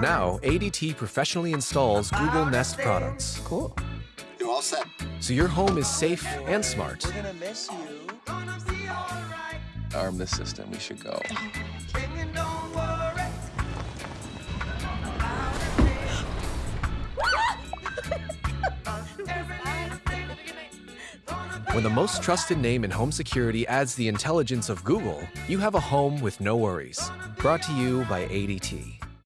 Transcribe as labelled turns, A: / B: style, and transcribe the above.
A: Now, ADT professionally installs Google Nest products.
B: Cool.
C: You're all set.
A: So your home is safe and smart.
B: We're gonna miss you.
D: Arm the system. We should go.
A: When the most trusted name in home security adds the intelligence of Google, you have a home with no worries. Brought to you by ADT.